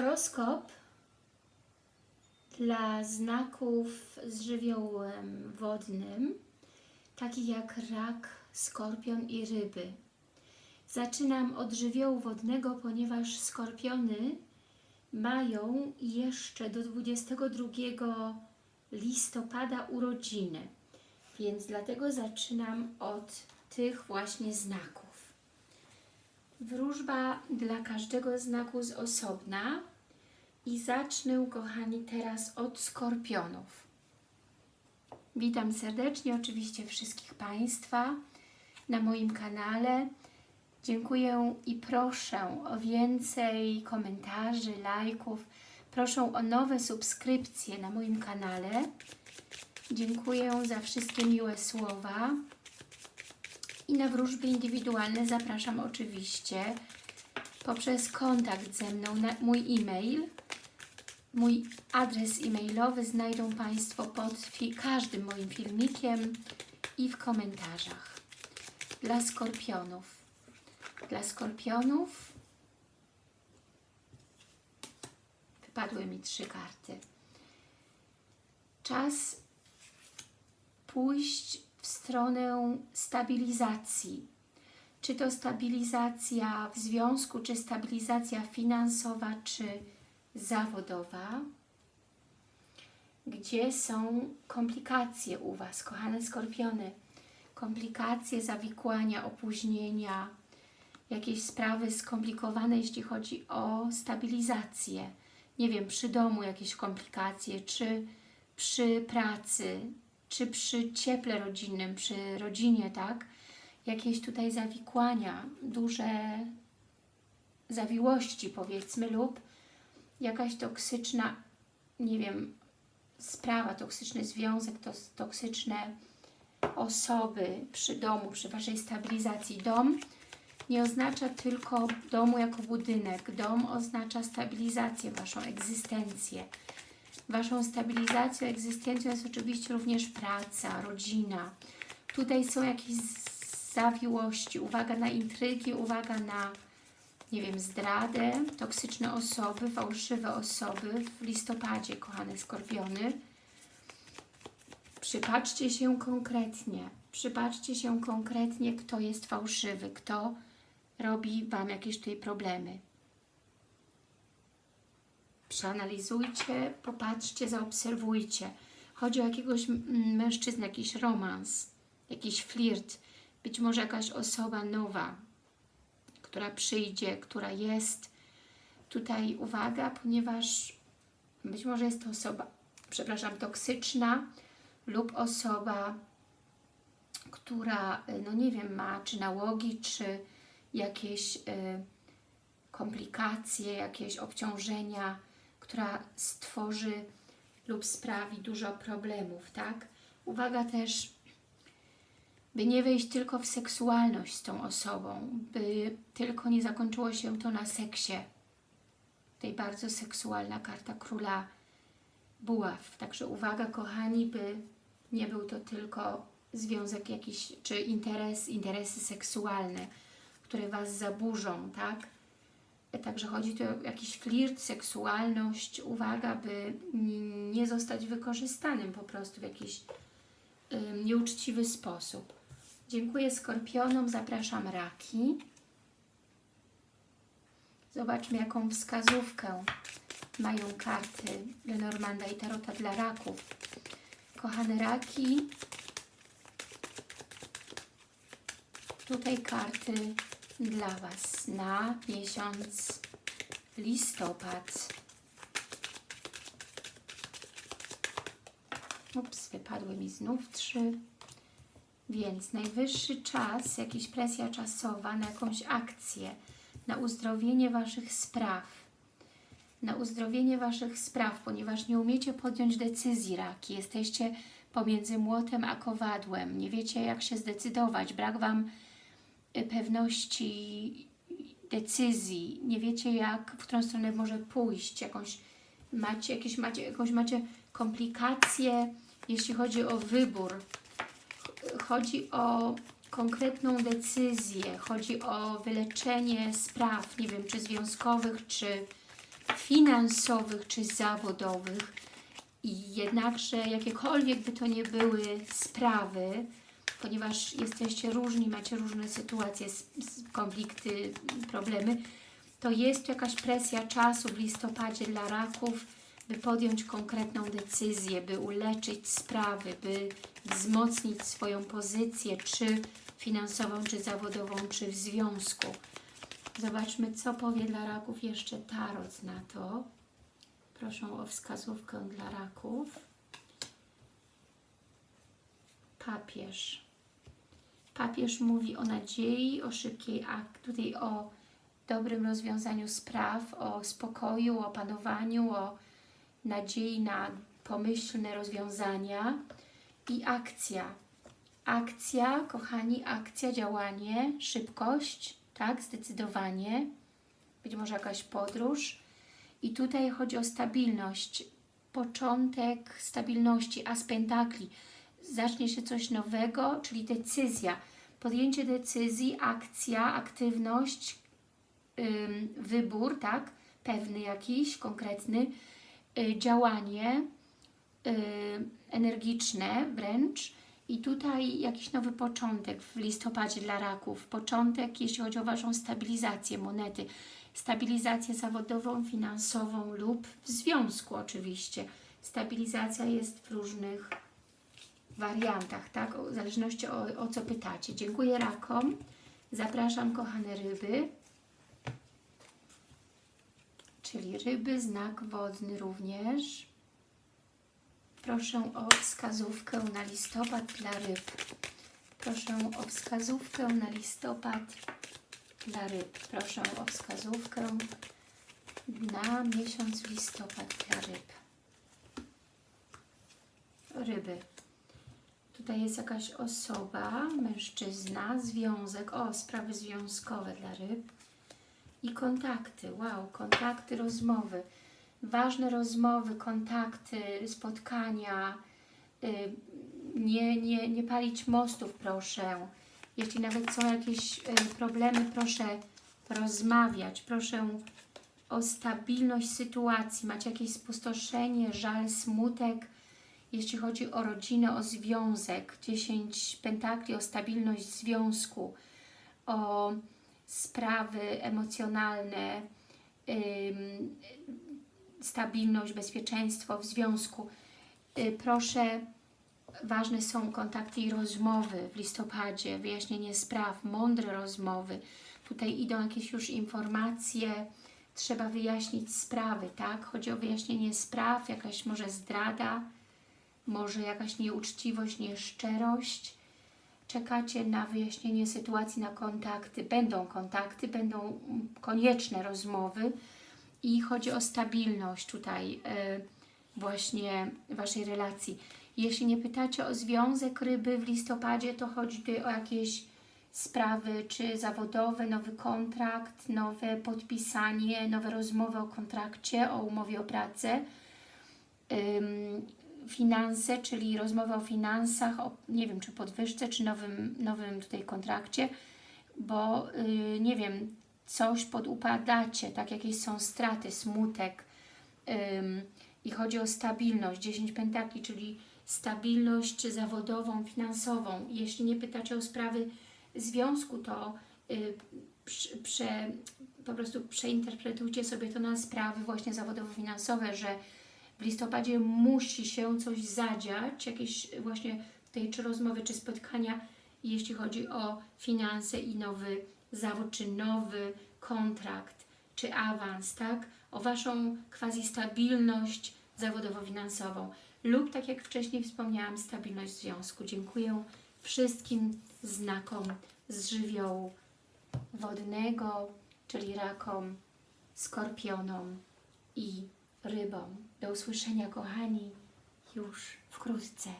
Horoskop dla znaków z żywiołem wodnym, takich jak rak, skorpion i ryby. Zaczynam od żywiołu wodnego, ponieważ skorpiony mają jeszcze do 22 listopada urodziny, więc dlatego zaczynam od tych właśnie znaków. Wróżba dla każdego znaku z osobna i zacznę, kochani, teraz od skorpionów. Witam serdecznie oczywiście wszystkich Państwa na moim kanale. Dziękuję i proszę o więcej komentarzy, lajków. Proszę o nowe subskrypcje na moim kanale. Dziękuję za wszystkie miłe słowa. I na wróżby indywidualne zapraszam oczywiście poprzez kontakt ze mną na mój e-mail. Mój adres e-mailowy znajdą Państwo pod każdym moim filmikiem i w komentarzach. Dla skorpionów. Dla skorpionów wypadły mi trzy karty. Czas pójść w stronę stabilizacji. Czy to stabilizacja w związku, czy stabilizacja finansowa, czy zawodowa. Gdzie są komplikacje u Was, kochane skorpiony? Komplikacje, zawikłania, opóźnienia, jakieś sprawy skomplikowane, jeśli chodzi o stabilizację. Nie wiem, przy domu jakieś komplikacje, czy przy pracy, czy przy cieple rodzinnym, przy rodzinie, tak? Jakieś tutaj zawikłania, duże zawiłości powiedzmy lub jakaś toksyczna, nie wiem, sprawa, toksyczny związek, to, toksyczne osoby przy domu, przy Waszej stabilizacji. Dom nie oznacza tylko domu jako budynek. Dom oznacza stabilizację, Waszą egzystencję. Waszą stabilizacją, egzystencją jest oczywiście również praca, rodzina. Tutaj są jakieś zawiłości, uwaga na intrygi, uwaga na, nie wiem, zdradę, toksyczne osoby, fałszywe osoby w listopadzie, kochane skorpiony. Przypatrzcie się konkretnie, przypatrzcie się konkretnie, kto jest fałszywy, kto robi Wam jakieś tutaj problemy przeanalizujcie, popatrzcie, zaobserwujcie. Chodzi o jakiegoś mężczyznę, jakiś romans, jakiś flirt, być może jakaś osoba nowa, która przyjdzie, która jest. Tutaj uwaga, ponieważ być może jest to osoba, przepraszam, toksyczna lub osoba, która, no nie wiem, ma czy nałogi, czy jakieś y, komplikacje, jakieś obciążenia, która stworzy lub sprawi dużo problemów, tak? Uwaga też, by nie wejść tylko w seksualność z tą osobą, by tylko nie zakończyło się to na seksie. Tej bardzo seksualna karta króla buław. Także uwaga, kochani, by nie był to tylko związek jakiś, czy interes, interesy seksualne, które Was zaburzą, tak? Także chodzi tu o jakiś flirt, seksualność, uwaga, by nie zostać wykorzystanym po prostu w jakiś nieuczciwy sposób. Dziękuję Skorpionom, zapraszam Raki. Zobaczmy, jaką wskazówkę mają karty Lenormanda i Tarota dla Raków. Kochane Raki, tutaj karty dla Was na miesiąc listopad. Ups, wypadły mi znów trzy. Więc najwyższy czas, jakaś presja czasowa na jakąś akcję, na uzdrowienie Waszych spraw. Na uzdrowienie Waszych spraw, ponieważ nie umiecie podjąć decyzji, raki. Jesteście pomiędzy młotem a kowadłem. Nie wiecie, jak się zdecydować. Brak Wam pewności decyzji, nie wiecie jak, w którą stronę może pójść, jakąś macie, jakieś macie, jakąś macie komplikacje, jeśli chodzi o wybór. Chodzi o konkretną decyzję, chodzi o wyleczenie spraw, nie wiem, czy związkowych, czy finansowych czy zawodowych. I jednakże jakiekolwiek by to nie były sprawy, ponieważ jesteście różni, macie różne sytuacje, konflikty, problemy, to jest jakaś presja czasu w listopadzie dla raków, by podjąć konkretną decyzję, by uleczyć sprawy, by wzmocnić swoją pozycję, czy finansową, czy zawodową, czy w związku. Zobaczmy, co powie dla raków jeszcze Tarot na to. Proszę o wskazówkę dla raków. Papież. Papież mówi o nadziei, o szybkiej akt, tutaj o dobrym rozwiązaniu spraw, o spokoju, o panowaniu, o nadziei na pomyślne rozwiązania i akcja. Akcja, kochani, akcja, działanie, szybkość, tak, zdecydowanie, być może jakaś podróż. I tutaj chodzi o stabilność, początek stabilności, as pentakli. Zacznie się coś nowego, czyli decyzja, podjęcie decyzji, akcja, aktywność, wybór, tak, pewny jakiś, konkretny, działanie y, energiczne wręcz. I tutaj jakiś nowy początek w listopadzie dla raków, początek jeśli chodzi o Waszą stabilizację monety, stabilizację zawodową, finansową lub w związku oczywiście. Stabilizacja jest w różnych wariantach, tak, w zależności o, o co pytacie. Dziękuję rakom, zapraszam kochane ryby, czyli ryby, znak wodny również. Proszę o wskazówkę na listopad dla ryb. Proszę o wskazówkę na listopad dla ryb. Proszę o wskazówkę na miesiąc listopad dla ryb. Ryby. Tutaj jest jakaś osoba, mężczyzna, związek, o, sprawy związkowe dla ryb i kontakty, wow, kontakty, rozmowy, ważne rozmowy, kontakty, spotkania, y, nie, nie, nie palić mostów, proszę. Jeśli nawet są jakieś y, problemy, proszę rozmawiać, proszę o stabilność sytuacji, macie jakieś spustoszenie, żal, smutek, jeśli chodzi o rodzinę, o związek, 10 pentakli, o stabilność związku, o sprawy emocjonalne, stabilność, bezpieczeństwo w związku. Y, Proszę, ważne są kontakty i rozmowy w listopadzie, wyjaśnienie spraw, mądre rozmowy. Tutaj idą jakieś już informacje, trzeba wyjaśnić sprawy, tak? Chodzi o wyjaśnienie spraw, jakaś może zdrada, może jakaś nieuczciwość, nieszczerość. Czekacie na wyjaśnienie sytuacji, na kontakty. Będą kontakty, będą konieczne rozmowy i chodzi o stabilność tutaj y, właśnie Waszej relacji. Jeśli nie pytacie o związek ryby w listopadzie, to chodzi tutaj o jakieś sprawy, czy zawodowe, nowy kontrakt, nowe podpisanie, nowe rozmowy o kontrakcie, o umowie o pracę. Finanse, czyli rozmowa o finansach, o, nie wiem, czy podwyżce, czy nowym, nowym tutaj kontrakcie, bo y, nie wiem, coś podupadacie, tak, jakieś są straty, smutek i chodzi o stabilność, 10 pentakli, czyli stabilność zawodową, finansową. Jeśli nie pytacie o sprawy związku, to y, prze, po prostu przeinterpretujcie sobie to na sprawy właśnie zawodowo-finansowe, że w listopadzie musi się coś zadziać, jakieś właśnie tej czy rozmowy, czy spotkania, jeśli chodzi o finanse i nowy zawód, czy nowy kontrakt, czy awans, tak? O Waszą quasi stabilność zawodowo-finansową lub, tak jak wcześniej wspomniałam, stabilność związku. Dziękuję wszystkim znakom z żywiołu wodnego, czyli rakom, skorpionom i rybom. Do usłyszenia, kochani, już wkrótce.